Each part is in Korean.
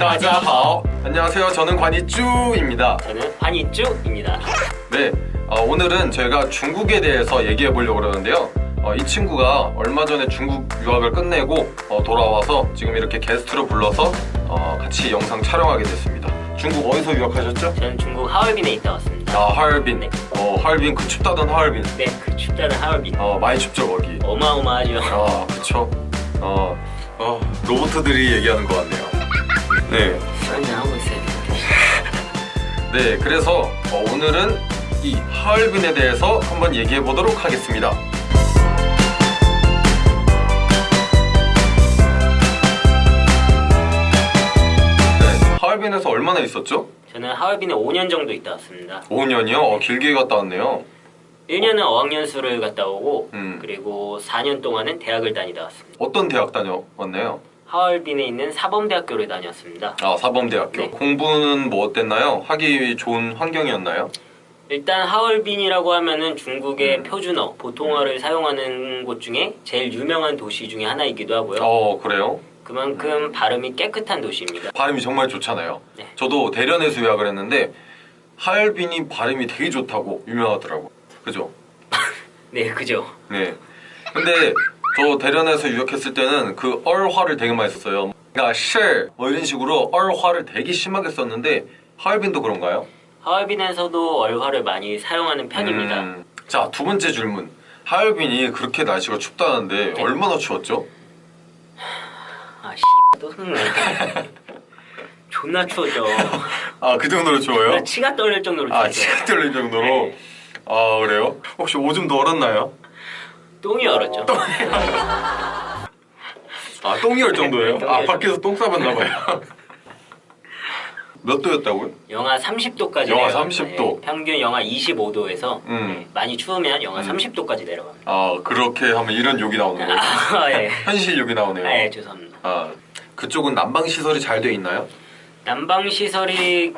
따자하오 안녕하세요 저는 관이쭈입니다 저는 한이쭈입니다. 네 어, 오늘은 저희가 중국에 대해서 얘기해 보려고 그러는데요 어, 이 친구가 얼마 전에 중국 유학을 끝내고 어, 돌아와서 지금 이렇게 게스트로 불러서 어, 같이 영상 촬영하게 됐습니다 중국 어디서 유학하셨죠? 저는 중국 하얼빈에 있다 왔습니다. 아 하얼빈 네. 어 하얼빈 그 춥다던 하얼빈 네, 그 춥다는 하얼빈. 어 많이 춥죠 거기 어마어마하죠. 아 그쵸 어, 어 로봇들이 얘기하는 것 같네요 네 한잔 하고 있어야 되는데. 네, 그래서 어, 오늘은 이 하얼빈에 대해서 한번 얘기해 보도록 하겠습니다. 네, 하얼빈에서 얼마나 있었죠? 저는 하얼빈에 5년 정도 있다 왔습니다. 5년이요? 어, 길게 갔다 왔네요. 1년은 어학연수를 갔다 오고 음. 그리고 4년 동안은 대학을 다니다 왔습니다. 어떤 대학 다녀왔나요? 하얼빈에 있는 사범대학교를 다녔습니다. 아, 사범대학교. 네. 공부는 뭐 어땠나요? 하기 좋은 환경이었나요? 일단 하얼빈이라고 하면은 중국의 음. 표준어, 보통어를 사용하는 곳 중에 제일 유명한 도시 중에 하나이기도 하고요. 어, 그래요? 그만큼 발음이 깨끗한 도시입니다. 발음이 정말 좋잖아요. 네. 저도 대련에서 유학을 했는데 하얼빈이 발음이 되게 좋다고 유명하더라고. 그죠? 네, 그죠. 네. 근데 저 대련에서 유학했을 때는 그 얼화를 되게 많이 썼어요. 그러니까 실, 뭐 이런 식으로 얼화를 되게 심하게 썼는데 하얼빈도 그런가요? 하얼빈에서도 얼화를 많이 사용하는 편입니다. 음, 자, 두 번째 질문. 하얼빈이 그렇게 날씨가 춥다는데 네. 얼마나 추웠죠? 아, 씨, 또 흥네. 존나 추웠죠. 아, 그 정도로 추워요? 나 치가 떨릴 정도로 아, 추웠죠. 치가 떨릴 정도로? 네. 아, 그래요? 혹시 오줌 더 얼었나요? 똥이 얼었죠. 아, 똥이 얼 정도예요? 똥이 아, 얼 밖에서 똥 싸봤나봐요. 몇 도였다고요? 영하 30도까지 영하 내려갑니다. 30도. 예, 평균 영하 25도에서 음. 많이 추우면 영하 음. 30도까지 내려갑니다. 아, 그렇게 하면 이런 욕이 나오는 거예요? 아, 예. 현실 욕이 나오네요. 아, 예, 죄송합니다. 아, 그쪽은 난방 시설이 잘 돼 있나요? 난방 시설이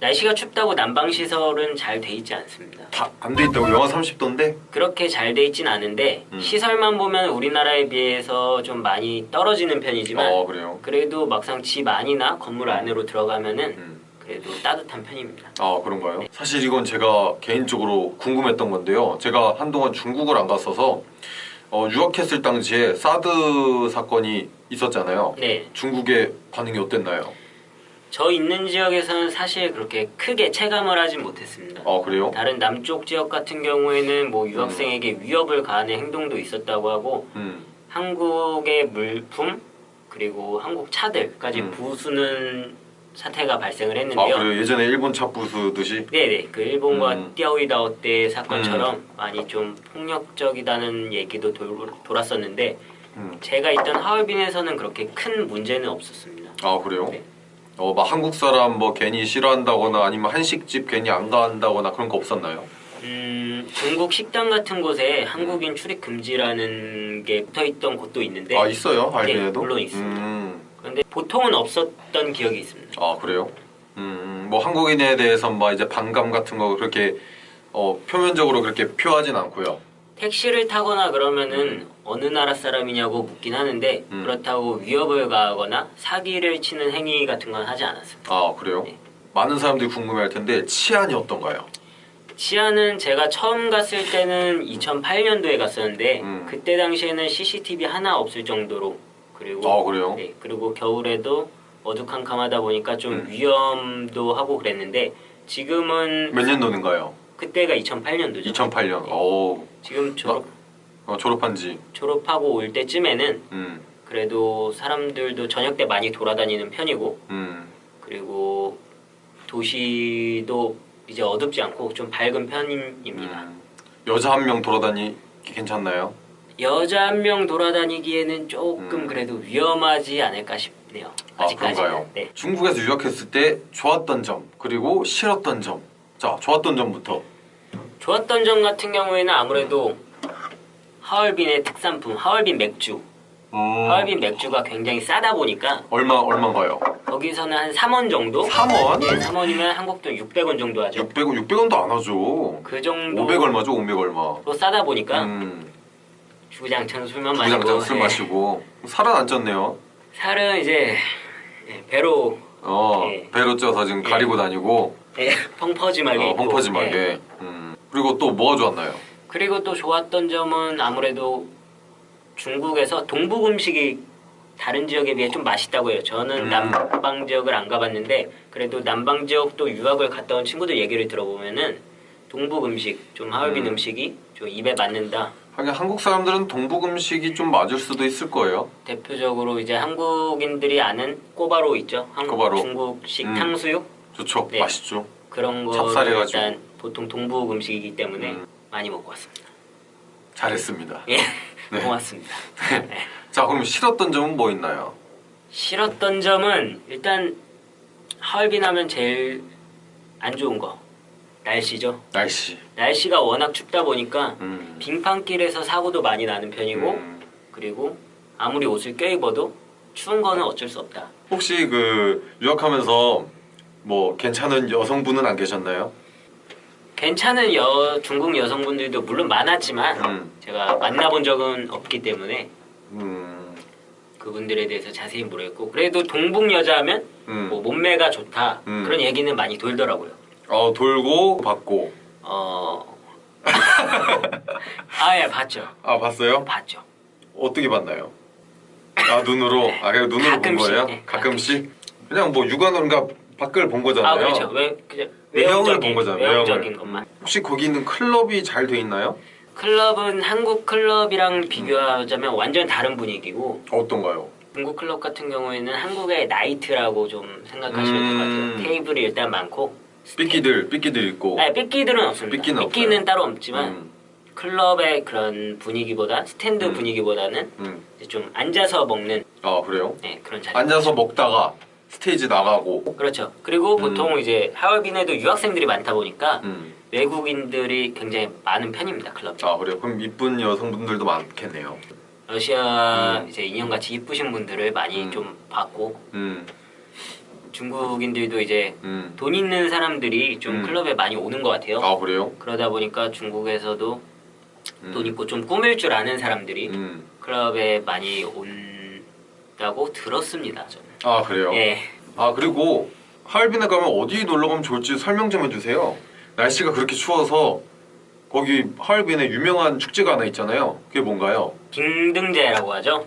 날씨가 춥다고 난방 시설은 잘 돼 있지 않습니다. 다 안 돼 있다고 영하 30도인데? 그렇게 잘 돼 있진 않은데 음. 시설만 보면 우리나라에 비해서 좀 많이 떨어지는 편이지만 어. 그래도 막상 집 안이나 건물 안으로 들어가면은 음. 그래도 따뜻한 편입니다. 아, 그런가요? 사실 이건 제가 개인적으로 궁금했던 건데요. 제가 한동안 중국을 안 갔어서 어, 유학했을 당시에 사드 사건이 있었잖아요. 네, 중국의 반응이 어땠나요? 저 있는 지역에서는 사실 그렇게 크게 체감을 하진 못했습니다. 아, 그래요? 다른 남쪽 지역 같은 경우에는 뭐 유학생에게 위협을 가하는 행동도 있었다고 하고 음. 한국의 물품 그리고 한국 차들까지 음. 부수는 사태가 발생을 아, 했는데요. 그래요? 예전에 일본 차 부수듯이? 네네 그 일본과 음. 띠아오이다오 때 사건처럼 많이 좀 폭력적이다는 얘기도 돌, 돌았었는데 음. 제가 있던 하얼빈에서는 그렇게 큰 문제는 없었습니다. 아, 그래요? 네. 어, 막 한국 사람 뭐 괜히 싫어한다거나 아니면 한식집 괜히 안 간다거나 그런 거 없었나요? 음, 중국 식당 같은 곳에 한국인 출입 금지라는 게 붙어 있던 곳도 있는데 아, 있어요? 할빈에도? 네, 물론 있습니다. 음. 그런데 보통은 없었던 기억이 있습니다. 아 그래요? 음, 뭐 한국인에 대해서 막 이제 반감 같은 거 그렇게 어, 표면적으로 그렇게 표하진 않고요. 택시를 타거나 그러면은 어느 나라 사람이냐고 묻긴 하는데 음. 그렇다고 위협을 가하거나 사기를 치는 행위 같은 건 하지 않았습니다. 아 그래요? 네. 많은 사람들이 궁금해할 텐데 치안이 어떤가요? 치안은 제가 처음 갔을 때는 2008년도에 갔었는데 음. 그때 당시에는 CCTV 하나 없을 정도로 그리고 아 그래요? 네, 그리고 겨울에도 어두컴컴하다 보니까 좀 음. 위험도 하고 그랬는데 지금은 몇 년도인가요? 그때가 2008년도죠. 2008년. 오, 지금 졸업 어, 졸업한지. 졸업하고 올 때쯤에는 음, 그래도 사람들도 저녁 때 많이 돌아다니는 편이고 음, 그리고 도시도 이제 어둡지 않고 좀 밝은 편입니다. 음. 여자 한 명 돌아다니기 괜찮나요? 여자 한 명 돌아다니기에는 조금 음. 그래도 위험하지 않을까 싶네요. 아 아직까지는. 그런가요? 네. 중국에서 유학했을 때 좋았던 점 그리고 싫었던 점. 자, 좋았던 점부터. 좋았던 점 같은 경우에는 아무래도 하얼빈의 특산품 하얼빈 맥주. 음, 하얼빈 맥주가 굉장히 싸다 보니까 얼마 얼마인가요? 거기서는 한 3원 정도? 3원? 예, 3원이면 한국 돈 600원 정도 하죠. 600원, 600원도 안 하죠. 그 정도 500 얼마죠? 500 얼마. 로 싸다 보니까 음, 주구장창 술만 마시고 주장장 술 예. 마시고 살은 안 쪘네요. 살은 이제 예, 배로 어, 예. 배로 쪄서 지금 예. 가리고 다니고 예, 펑퍼짐하게 어. 펑퍼짐하게. 예. 음. 그리고 또 뭐가 좋았나요? 그리고 또 좋았던 점은 아무래도 중국에서 동북 음식이 다른 지역에 비해 좀 맛있다고 해요. 저는 음. 남방 지역을 안 가봤는데 그래도 남방 지역도 유학을 갔다 온 친구들 얘기를 들어보면은 동북 음식, 좀 하얼빈 음. 음. 식이 좀 입에 맞는다. 하긴 한국 사람들은 동북 음식이 좀 맞을 수도 있을 거예요. 대표적으로 이제 한국인들이 아는 꼬바로 있죠. 한국 꼬바로. 중국식 음. 탕수육 좋죠. 네. 맛있죠. 그런 거. 일단 보통 동북 음식이기 때문에 음. 많이 먹고 왔습니다. 잘했습니다. 예, 네. 고맙습니다. 네. 자, 그럼 싫었던 점은 뭐 있나요? 싫었던 점은 일단 하얼빈 하면 제일 안 좋은 거 날씨죠. 날씨. 날씨가 워낙 춥다 보니까 음. 빙판길에서 사고도 많이 나는 편이고 음. 그리고 아무리 옷을 껴입어도 추운 거는 어쩔 수 없다. 혹시 그 유학하면서 뭐 괜찮은 여성분은 안 계셨나요? 괜찮은 여 중국 여성분들도 물론 많았지만 음. 제가 만나본 적은 없기 때문에 음. 그분들에 대해서 자세히 모르겠고 그래도 동북 여자하면 음. 뭐 몸매가 좋다 음. 그런 얘기는 많이 돌더라고요. 어, 돌고 받고. 어. 아, 예, 봤죠. 아, 봤어요? 봤죠. 어떻게 봤나요? 아, 눈으로. 아, 그냥 눈으로 본 가끔씩, 거예요? 네, 가끔씩? 그냥 뭐 육안으로 그러니까 밖을 본 거잖아요. 아, 그렇죠. 왜, 그냥 외형을 본 거잖아요. 외형적인. 것만. 혹시 거기 있는 클럽이 잘 돼 있나요? 클럽은 한국 클럽이랑 비교하자면 완전 다른 분위기고 어떤가요? 중국 클럽 같은 경우에는 한국의 나이트라고 좀 생각하시면 될 것 음. 같아요. 테이블이 일단 많고 삐끼들, 삐끼들 있고. 아니, 삐끼들은 없습니다. 삐끼는 삐끼는. 따로 없지만 음, 클럽의 그런 분위기보다 스탠드 음. 분위기보다는 음. 좀 앉아서 먹는 아, 그래요? 네, 그런 자리. 앉아서 먹다가 스테이지 나가고. 그렇죠. 그리고 음. 보통 이제 하얼빈에도 유학생들이 많다 보니까 음. 외국인들이 굉장히 많은 편입니다 클럽. 아, 그래요? 그럼 이쁜 여성분들도 많겠네요. 러시아 음. 이제 인형같이 이쁘신 분들을 많이 음. 좀 봤고 음, 중국인들도 이제 음. 돈 있는 사람들이 좀 음. 클럽에 많이 오는 것 같아요. 아, 그래요? 그러다 보니까 중국에서도 음. 돈 있고 좀 꾸밀 줄 아는 사람들이 음. 클럽에 많이 온다고 들었습니다. 저는. 아, 그래요? 예. 아, 그리고 하얼빈에 가면 어디 놀러 가면 좋을지 설명 좀 해주세요. 날씨가 그렇게 추워서 거기 하얼빈에 유명한 축제가 하나 있잖아요. 그게 뭔가요? 빙등제라고 하죠.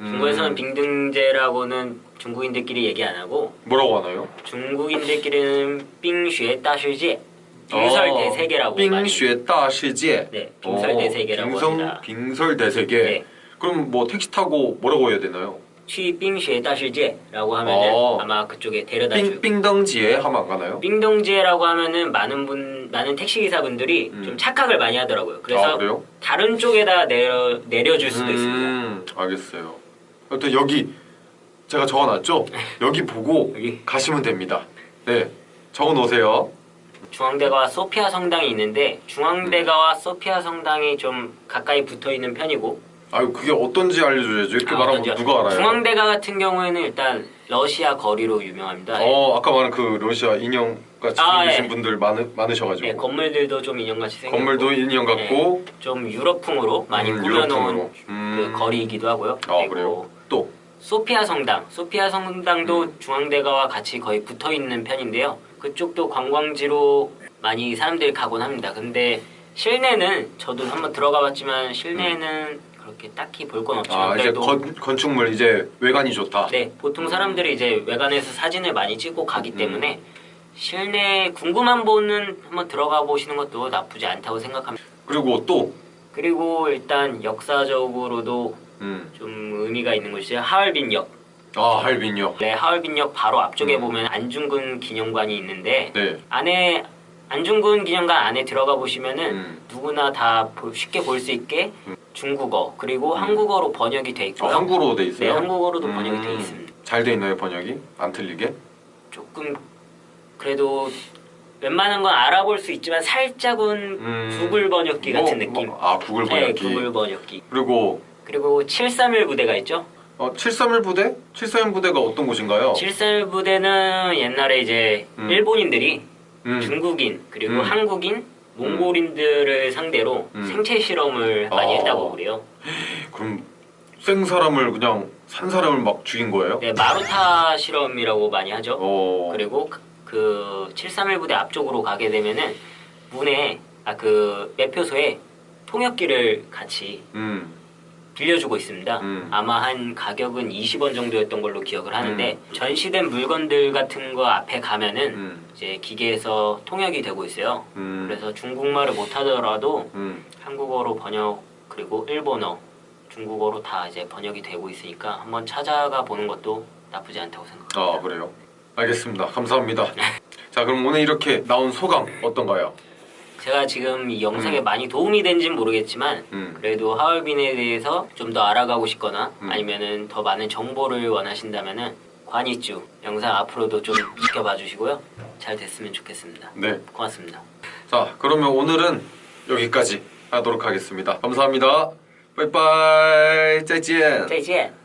음. 중국에서는 빙등제라고는 중국인들끼리 얘기 안 하고 뭐라고 하나요? 중국인들끼리는 빙쉐 따시제 빙설 대 세계라고 많이- 어, 빙쉐 다 시제. 네, 빙설 대 세계라고 빙성, 합니다. 빙설 대 세계. 네. 그럼 뭐 택시 타고 뭐라고 해야 되나요? 去빙쉐 따시제라고 하면은 어. 아마 그쪽에 데려다 빙 주고 빙덩지에 하면 안 가나요? 빙동지에라고 하면은 많은 분 많은 택시 기사분들이 음. 좀 착각을 많이 하더라고요. 그래서 아? 다른 쪽에다 내려 내려줄 수도 있습니다. 음, 알겠어요. 또 여기 제가 적어놨죠? 여기 보고 여기 가시면 됩니다. 네, 적어놓으세요. 중앙대가와 소피아 성당이 있는데 중앙대가와 소피아 성당이 좀 가까이 붙어 있는 편이고 아유 그게 어떤지 알려줘야죠. 이렇게 아, 말하면 어떤지요? 누가 알아요? 중앙대가 같은 경우에는 일단 러시아 거리로 유명합니다. 어 아까 말한 그 러시아 인형 같이 아, 생기신 예. 분들 많으, 많으셔가지고 네, 건물들도 좀 인형같이 생겼고 건물도 인형 같고 좀 유럽풍으로 많이 음, 꾸며놓은 유럽풍으로. 음. 그 거리이기도 하고요. 아 그리고 그래요? 또 소피아 성당, 소피아 성당도 음. 중앙대가와 같이 거의 붙어 있는 편인데요. 그쪽도 관광지로 많이 사람들이 가곤 합니다. 근데 실내는 저도 한번 들어가 봤지만 실내는 그렇게 딱히 볼 건 없지만 아 이제 그래도 건, 건축물 이제 외관이 좋다. 네 보통 사람들이 이제 외관에서 사진을 많이 찍고 가기 때문에 실내 궁금한 분은 한번 들어가 보시는 것도 나쁘지 않다고 생각합니다. 그리고 또 그리고 일단 역사적으로도 음. 좀 의미가 있는 곳이 하얼빈역. 아 할빈역. 네, 하얼빈역 바로 앞쪽에 음. 보면 안중근 기념관이 있는데 네. 안에 안중근 기념관 안에 들어가 보시면은 음. 누구나 다 보- 쉽게 볼 수 있게 중국어 그리고 한국어로 번역이 돼 아, 있고요. 한국어로 돼 네, 있어요? 한국어로도 번역이 돼 음. 있습니다. 잘 돼 있나요 번역이? 안 틀리게? 조금 그래도 웬만한 건 알아볼 수 있지만 살짝은 음. 구글 번역기 같은 뭐, 느낌. 뭐, 아 구글 네, 번역기. 구글 번역기. 그리고 그리고 731 부대가 있죠. 어, 731 부대? 731 부대가 어떤 곳인가요? 731 부대는 옛날에 이제 음. 일본인들이 음. 중국인 그리고 음. 한국인 몽골인들을 상대로 음. 생체 실험을 많이 어. 했다고 그래요. 그럼 생 사람을 그냥 산 사람을 막 죽인 거예요? 네, 마루타 실험이라고 많이 하죠. 어. 그리고 그- 그731 부대 앞쪽으로 가게 되면은 문에 아 그 매표소에 통역기를 같이 음. 빌려주고 있습니다. 음. 아마 한 가격은 20원 정도였던 걸로 기억을 하는데 전시된 물건들 같은 거 앞에 가면은 음. 이제 기계에서 통역이 되고 있어요. 음. 그래서 중국말을 못하더라도 음. 한국어로 번역 그리고 일본어, 중국어로 다 이제 번역이 되고 있으니까 한번 찾아가 보는 것도 나쁘지 않다고 생각합니다. 아 그래요? 알겠습니다. 감사합니다. 자 그럼 오늘 이렇게 나온 소감 어떤가요? 제가 지금 이 영상에 음. 많이 도움이 된지는 모르겠지만 음. 그래도 하얼빈에 대해서 좀 더 알아가고 싶거나 음. 아니면은 더 많은 정보를 원하신다면은 관이쭈 영상 앞으로도 좀 지켜봐 주시고요. 잘 됐으면 좋겠습니다. 네. 고맙습니다. 자 그러면 오늘은 여기까지 하도록 하겠습니다. 감사합니다. 빠이빠이 짜이지엔. 짜이지엔.